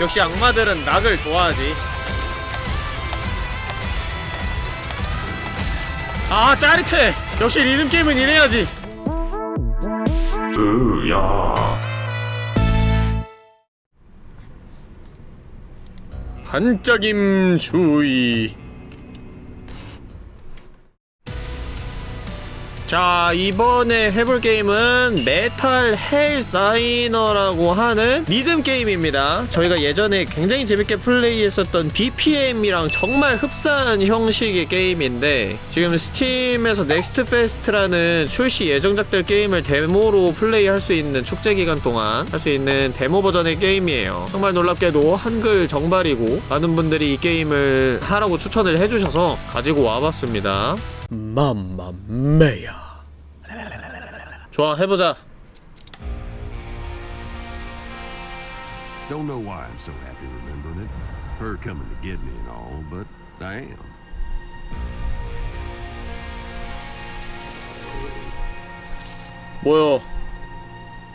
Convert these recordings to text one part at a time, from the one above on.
역시 악마들은 락을 좋아하지. 아 짜릿해! 역시 리듬게임은 이래야지. 으야. 반짝임 주의 자 이번에 해볼 게임은 Metal Hellsinger라고 하는 리듬 게임입니다. 저희가 예전에 굉장히 재밌게 플레이했었던 BPM이랑 정말 흡사한 형식의 게임인데 지금 스팀에서 Next Fest라는 출시 예정작들 게임을 데모로 플레이할 수 있는 축제 기간 동안 할 수 있는 데모 버전의 게임이에요. 정말 놀랍게도 한글 정발이고 많은 분들이 이 게임을 하라고 추천을 해주셔서 가지고 와봤습니다 맘마메야 좋아 해보자 Don't know why I'm so happy remembering it. Her coming to get me and all, but I am. 뭐요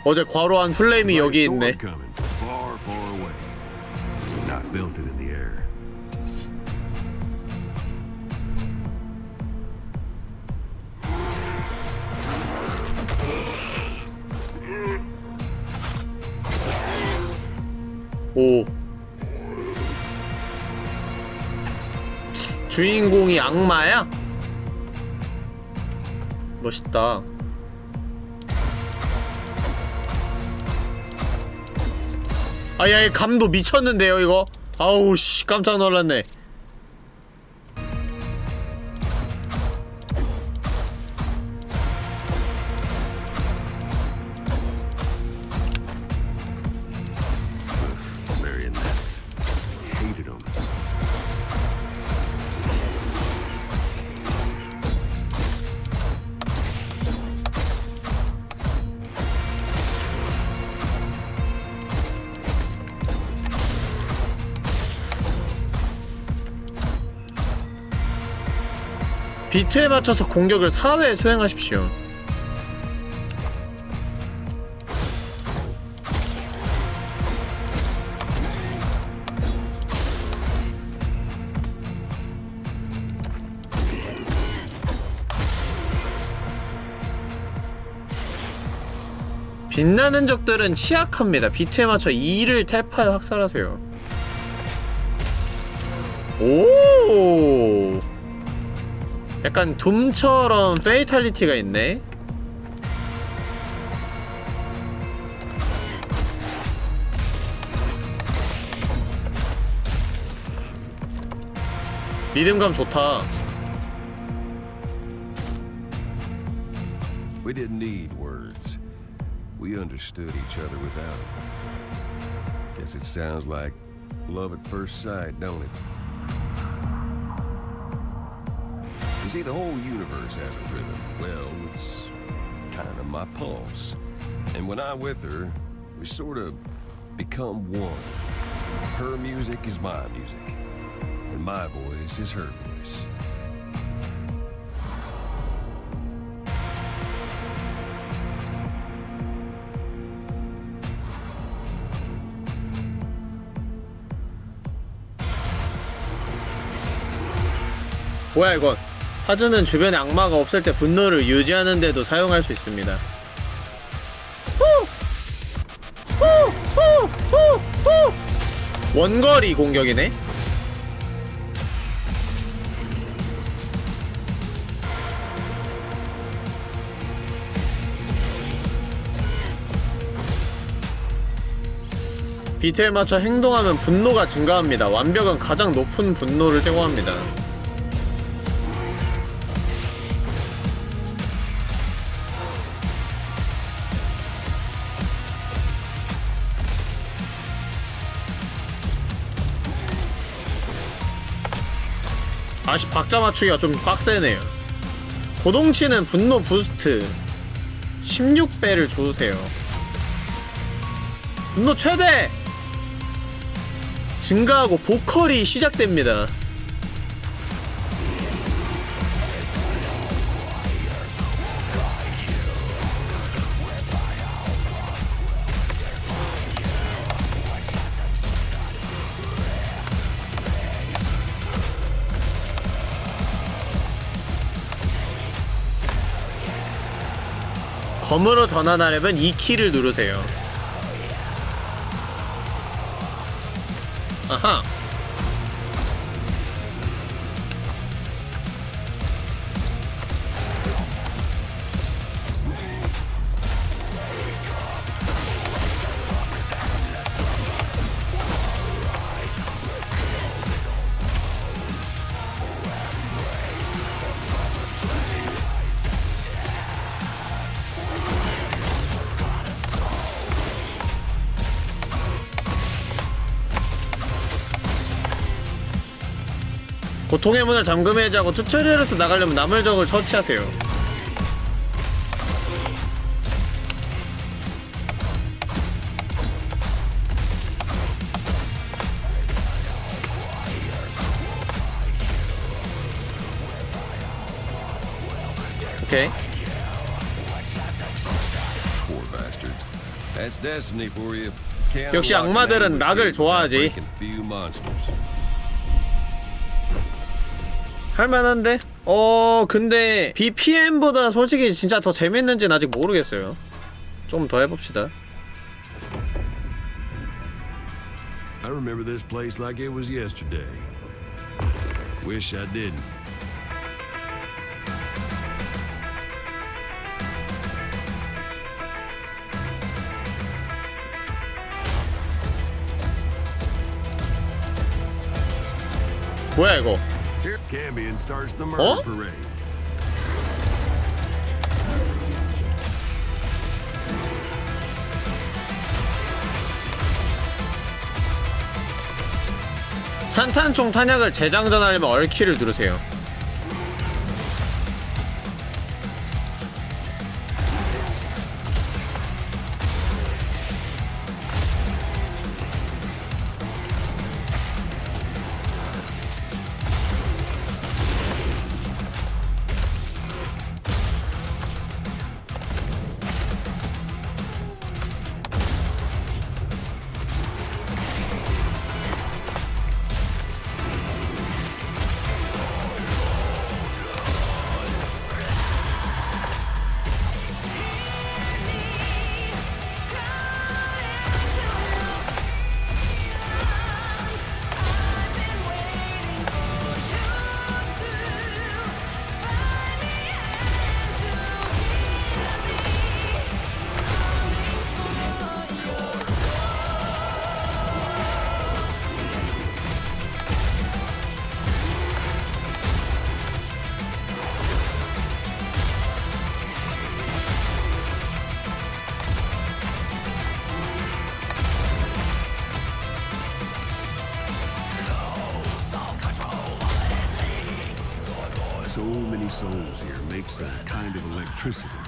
어제 과로한 플레임이 여기 있네 far, far away. And I felt it in the air. 오. 주인공이 악마야? 멋있다. 아야 감도 미쳤는데요 이거? 아우 씨 깜짝 놀랐네 비트에 맞춰서 공격을 4회 수행하십시오 빛나는 적들은 취약합니다. 비트에 맞춰 2를 탭하여 학살하세요. 오! 약간 둠처럼 페이탈리티가 있네. 리듬감 좋다. We didn't need words. We understood each other without it. Guess it sounds like love at first sight, don't it? You see, the whole universe has a rhythm. Well, it's kind of my pulse. And when I'm with her, we sort of become one. Her music is my music, and my voice is her voice. 뭐야 이건 하즈는 주변에 악마가 없을 때 분노를 유지하는 데도 사용할 수 있습니다! 원거리 공격이네. 비트에 맞춰 행동하면 분노가 증가합니다. 완벽은 가장 높은 분노를 제공합니다 아씨 박자 맞추기가 좀 빡세네요. 고동치는 분노 부스트 16배를 주세요. 분노 최대! 증가하고 보컬이 시작됩니다 검으로 전환하려면 이 키를 누르세요. 아하 고통의 문을 잠금 해제하고 튜토리얼에서 나가려면 남을 적을 처치하세요 오케이 역시 악마들은 락을 좋아하지. 할만한데? 어 근데 BPM보다 솔직히 진짜 더 재밌는지는 아직 모르겠어요 좀 더 해봅시다 I remember this place like it was yesterday. Wish I didn't. 뭐야 이거 Parade. 산탄총 탄약을 재장전하려면 얼키를 누르세요 some kind of electricity.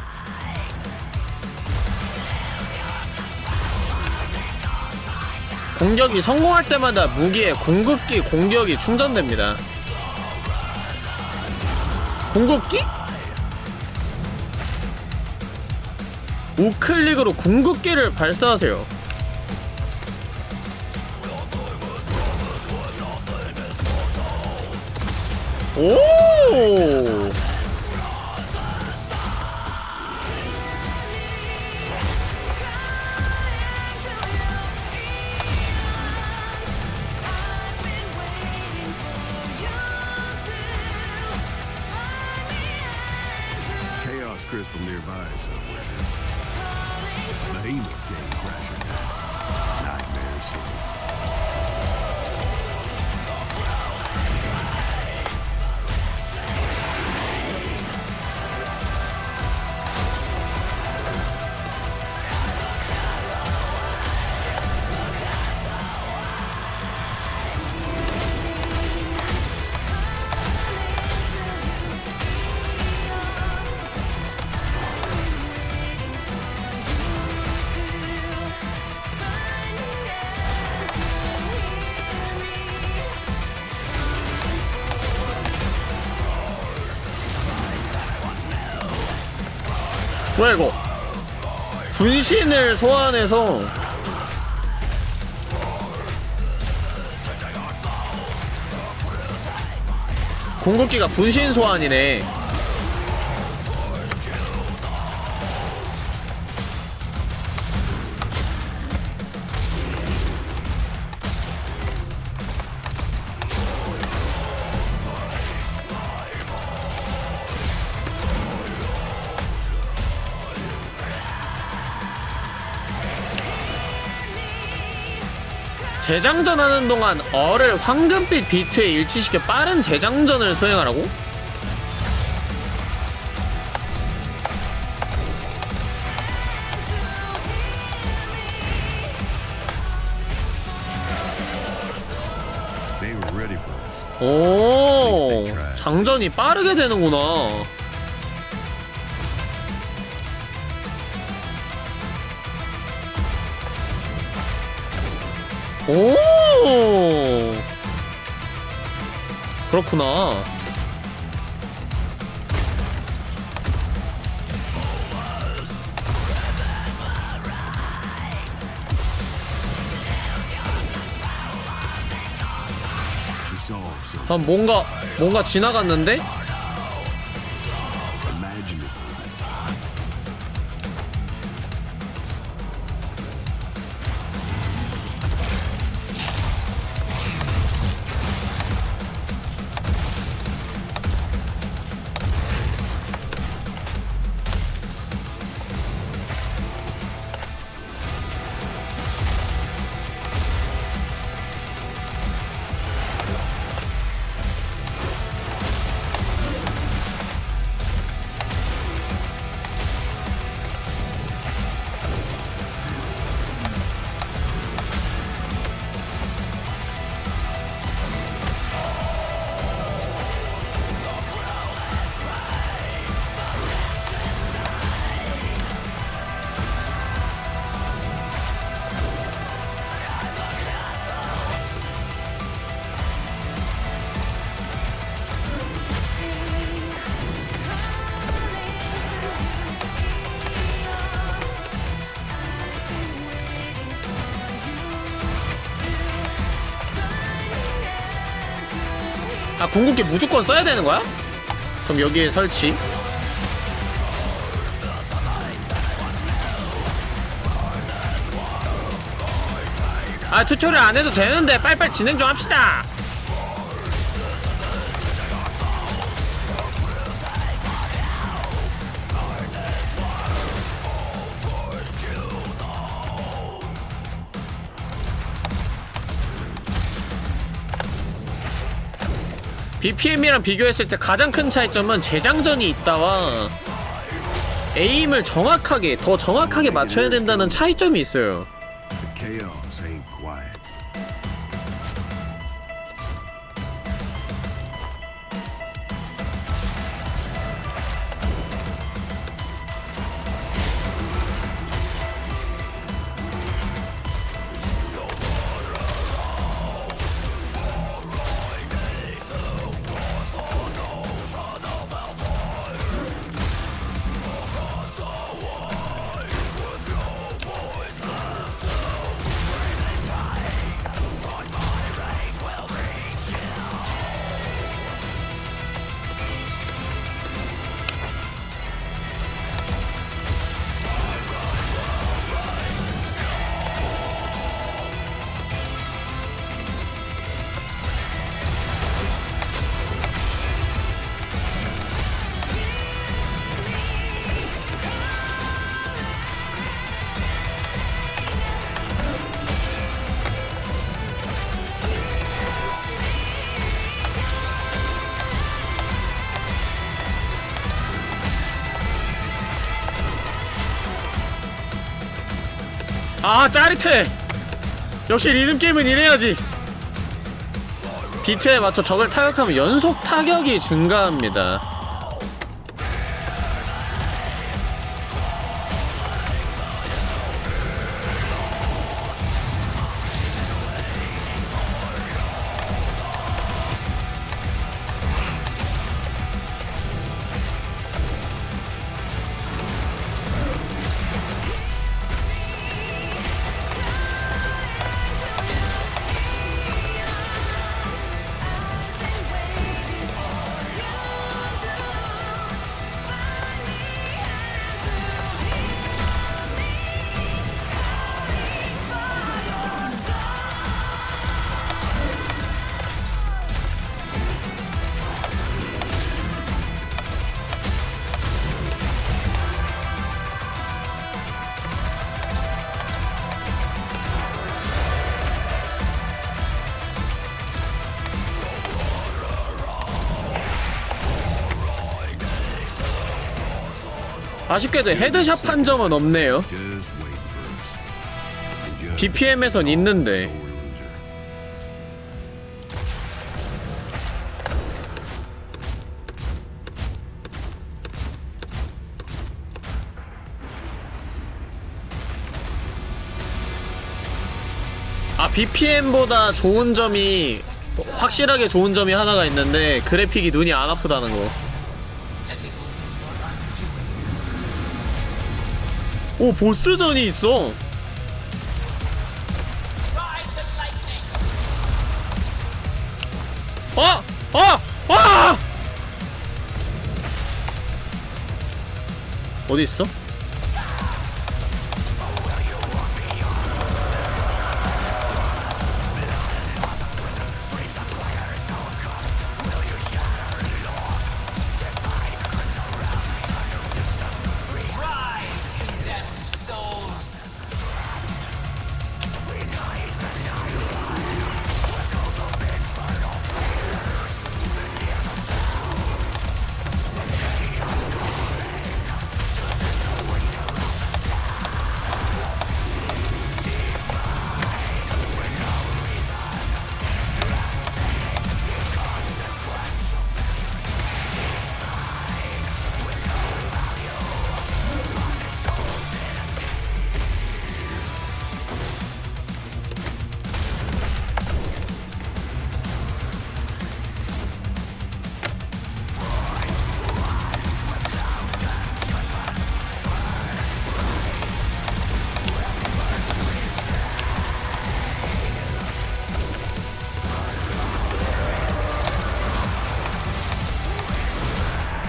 공격이 성공할 때마다 무기의 궁극기 공격이 충전됩니다 궁극기? 우클릭으로 궁극기를 발사하세요 오 crystal nearby somewhere. Behemoth came crashing down. Nightmare City. 뭐야 이거? 분신을 소환해서 궁극기가 분신 소환이네 재장전 하는 동안 어를 황금빛 비트에 일치시켜 빠른 재장전을 수행하라고? 오 장전이 빠르게 되는구나 오! 그렇구나. something 아 뭔가 뭔가 지나갔는데? 아 궁극기 무조건 써야 되는 거야? 그럼 여기에 설치 아 tutorial 안 해도 되는데 빨리빨리 진행 좀 합시다 BPM이랑 비교했을 때 가장 큰 차이점은 재장전이 있다와 에임을 정확하게 더 정확하게 맞춰야 된다는 차이점이 있어요 아 짜릿해. 역시 리듬게임은 이래야지. 비트에 맞춰 적을 타격하면 연속 타격이 증가합니다 아쉽게도 headshot 판정은 없네요 BPM에선 있는데. 아 BPM보다 좋은 점이 확실하게 좋은 점이 하나가 있는데 그래픽이 눈이 안 아프다는 거. 오 보스전이 있어. 아! 아! 아! 어디 있어?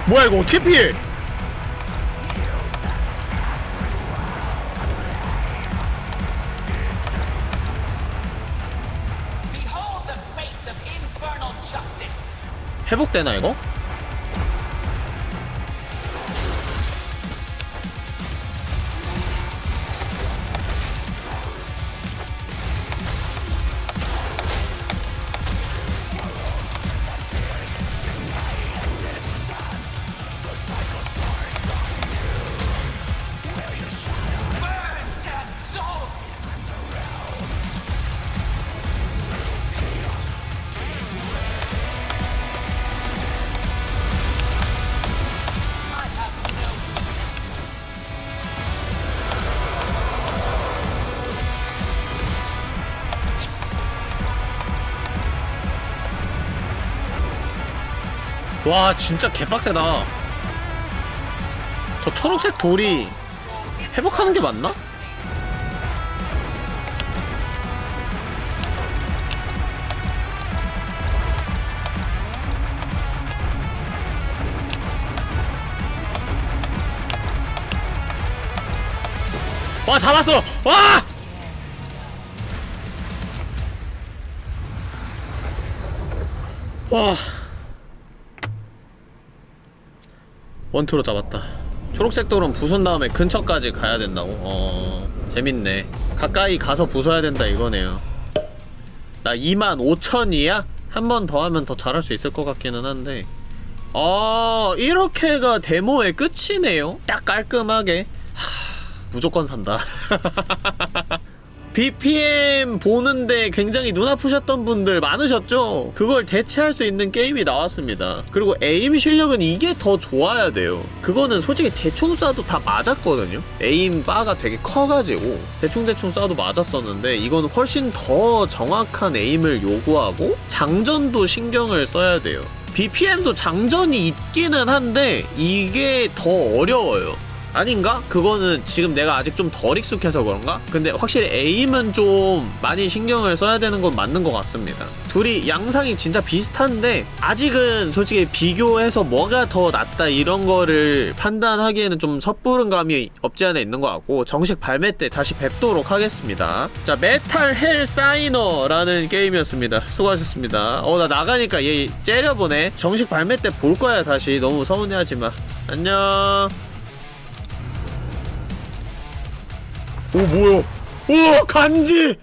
뭐야 이거 어떻게 피해? 회복되나 이거? 와 진짜 개빡세다 저 초록색 돌이 회복하는 게 맞나? 와 잡았어! 와! 와 원투로 잡았다. 초록색 돌은 부순 다음에 근처까지 가야 된다고? 어... 재밌네. 가까이 가서 부숴야 된다 이거네요. 나 25,000이야? 한 번 더 하면 더 잘할 수 있을 것 같기는 한데. 아 이렇게가 데모의 끝이네요? 딱 깔끔하게. 하... 무조건 산다 BPM 보는데 굉장히 눈 아프셨던 분들 많으셨죠? 그걸 대체할 수 있는 게임이 나왔습니다. 그리고 에임 실력은 이게 더 좋아야 돼요. 그거는 솔직히 대충 쏴도 다 맞았거든요? 에임 바가 되게 커가지고 대충대충 쏴도 맞았었는데 이건 훨씬 더 정확한 aim을 요구하고 장전도 신경을 써야 돼요. BPM도 장전이 있기는 한데 이게 더 어려워요. 아닌가? 그거는 지금 내가 아직 좀 덜 익숙해서 그런가? 근데 확실히 aim은 좀 많이 신경을 써야 되는 건 맞는 것 같습니다. 둘이 양상이 진짜 비슷한데 아직은 솔직히 비교해서 뭐가 더 낫다 이런 거를 판단하기에는 좀 섣부른 감이 없지 않아 있는 것 같고 정식 발매 때 다시 뵙도록 하겠습니다. 자 Metal Hellsinger라는 게임이었습니다. 수고하셨습니다. 어 나 나가니까 얘 째려보네. 정식 발매 때 볼 거야 다시 너무 서운해하지 마. 안녕. 오 뭐야? 오 간지!